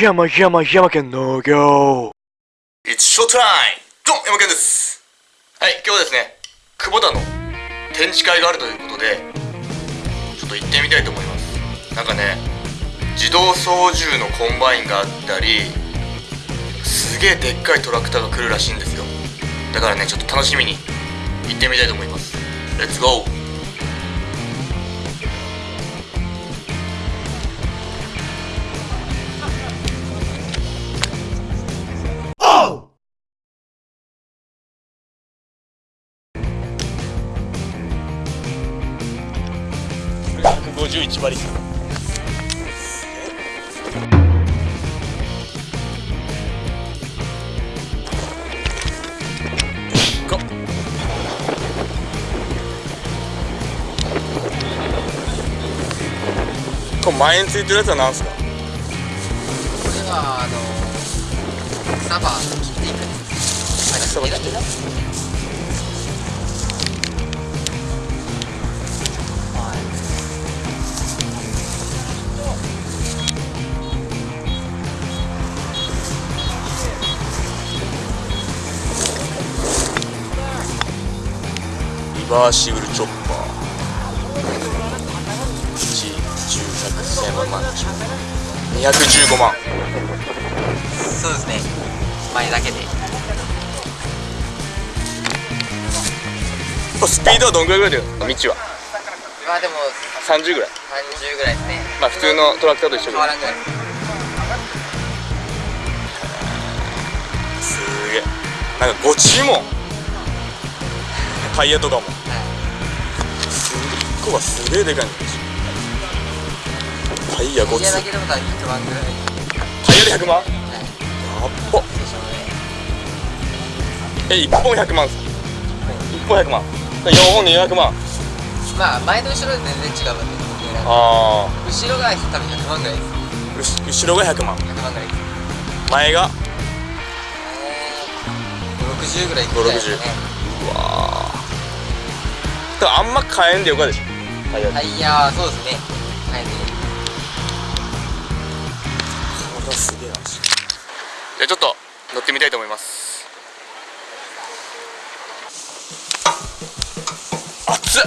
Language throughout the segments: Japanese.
山山山県農業。It's show time! どん山県です。はい今日はですねクボタの展示会があるということでちょっと行ってみたいと思います。なんかね自動操縦のコンバインがあったりすげえでっかいトラクターが来るらしいんですよ。だからねちょっと楽しみに行ってみたいと思います。 Let's go 151馬力かこれ前についてるやつは何すか？これはあの草場切っていく草場切っていくバーシブルチョッパー。1 10 100 1000万215万。そうですね。前だけで。スピードはどんぐらいぐらいだよ？道は。まあでも30ぐらい。30ぐらいですね。まあ普通のトラクターと一緒ぐらい。すげえ。なんかご注文タイヤとかも。1個がすげえでかいんですタイヤ5つ。タイヤだけでも100万ぐらい。タイヤで100万、はい、やっば。え1本100万っすか、1本100万。4本で200万。まあ前と後ろで全然違うわけああ後ろが多分100万ぐらいです。後ろが100万。100万ぐらい前が？560ぐらいいくらいですねうわあんま買えんでよかでしょ。タイヤタイヤそうですね。タイヤこれはすげえなじゃあちょっと乗ってみたいと思います。熱っ。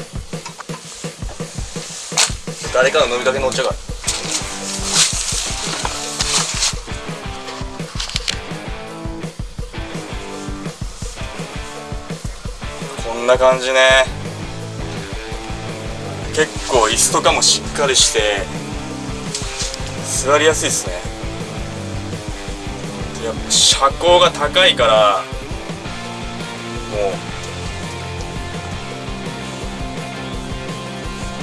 誰かの飲みかけ乗っちゃうからこんな感じね結構椅子とかもしっかりして座りやすいですね。やっぱ車高が高いからも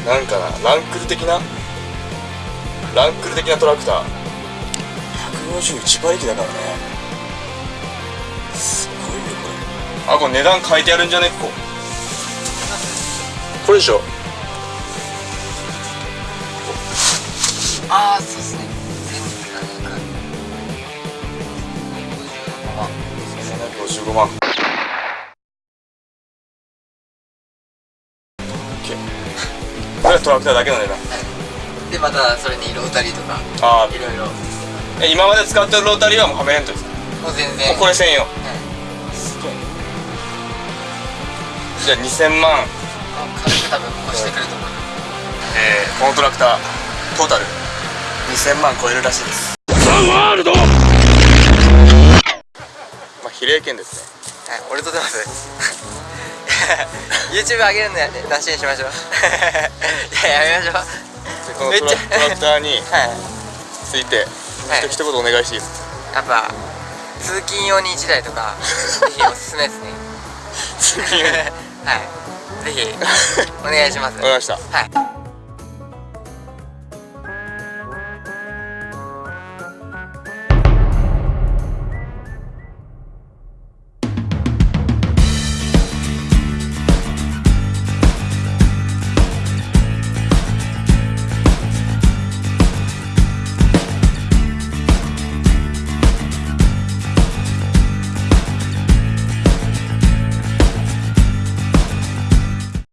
うなんかなランクル的な？ランクル的なトラクター。151馬力だからね。すごいよこれ。あこれ値段書いてあるんじゃね？ここ。これでしょ。ああそうですね。1755万これはトラクターだけの値段でまたそれにロータリーとかああいろいろえ今まで使ってるロータリーはもうはめれんとですかもう全然もうこれ専用、はい、すげえじゃあ2000万軽く多分越してくると思うえー、このトラクタートータル2000万超えるらしいです。ザ・ワールドまあ比例券ですね。はい俺と出ます。YouTube 上げるのやなしにしましょう。いややめましょう。このトラトラクターに ついて、はい、一言お願いしていいですか？やっぱ通勤用に1台とかぜひおすすめですね。通勤用に？はい。ぜひお願いします。わかりました。はい